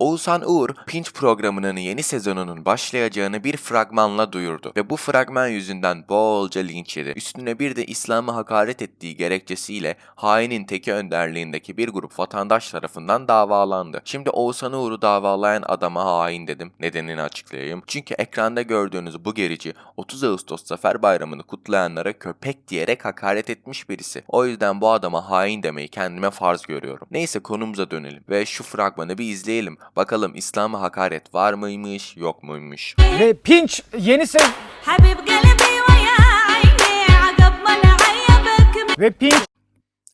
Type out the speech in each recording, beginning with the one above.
Oğuzhan Uğur, Pinch programının yeni sezonunun başlayacağını bir fragmanla duyurdu ve bu fragman yüzünden bolca linç yedi. Üstüne bir de İslam'ı hakaret ettiği gerekçesiyle hainin teki önderliğindeki bir grup vatandaş tarafından davalandı. Şimdi Oğuzhan Uğur'u davalayan adama hain dedim. Nedenini açıklayayım. Çünkü ekranda gördüğünüz bu gerici 30 Ağustos Zafer Bayramı'nı kutlayanlara köpek diyerek hakaret etmiş birisi. O yüzden bu adama hain demeyi kendime farz görüyorum. Neyse konumuza dönelim ve şu fragmanı bir izleyelim. Bakalım İslam'a hakaret var mıymış yok muymuş? Ve Pinç yeni sev... Ve Pinç...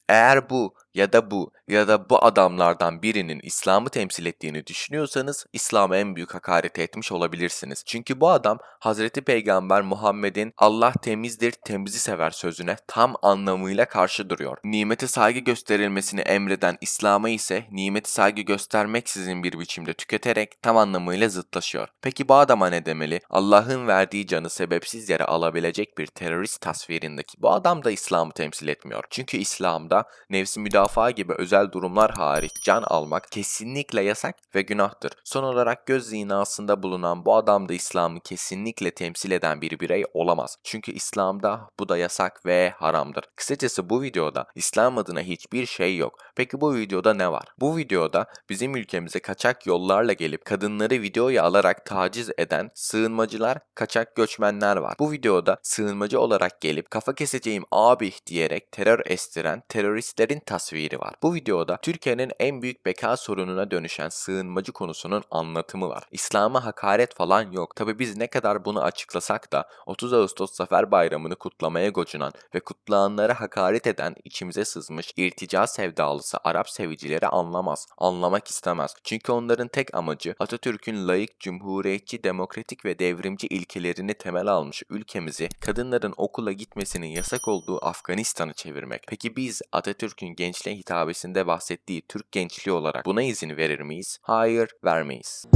Eğer bu ya da bu ya da bu adamlardan birinin İslam'ı temsil ettiğini düşünüyorsanız İslam'a en büyük hakaret etmiş olabilirsiniz. Çünkü bu adam Hazreti Peygamber Muhammed'in Allah temizdir, temizi sever sözüne tam anlamıyla karşı duruyor. Nimete saygı gösterilmesini emreden İslam'a ise nimeti saygı göstermeksizin bir biçimde tüketerek tam anlamıyla zıtlaşıyor. Peki bu adama ne demeli? Allah'ın verdiği canı sebepsiz yere alabilecek bir terörist tasvirindeki bu adam da İslam'ı temsil etmiyor. Çünkü İslam'da nefsi müdafaa gibi özel durumlar hariç can almak kesinlikle yasak ve günahtır. Son olarak göz zinasında bulunan bu adam da İslam'ı kesinlikle temsil eden bir birey olamaz. Çünkü İslam'da bu da yasak ve haramdır. Kısacası bu videoda İslam adına hiçbir şey yok. Peki bu videoda ne var? Bu videoda bizim ülkemize kaçak yollarla gelip kadınları videoya alarak taciz eden sığınmacılar, kaçak göçmenler var. Bu videoda sığınmacı olarak gelip kafa keseceğim abi diyerek terör estiren teröristlerin tasviri var. Bu videoda Türkiye'nin en büyük beka sorununa dönüşen sığınmacı konusunun anlatımı var. İslam'a hakaret falan yok. Tabi biz ne kadar bunu açıklasak da 30 Ağustos Zafer Bayramı'nı kutlamaya gocunan ve kutlayanlara hakaret eden içimize sızmış irtica sevdalısı Arap sevicileri anlamaz, anlamak istemez. Çünkü onların tek amacı Atatürk'ün layık, cumhuriyetçi, demokratik ve devrimci ilkelerini temel almış ülkemizi kadınların okula gitmesinin yasak olduğu Afganistan'ı çevirmek. Peki biz Atatürk'ün gençliğe hitabesinde bahsettiği Türk gençliği olarak buna izin verir miyiz? Hayır, vermeyiz.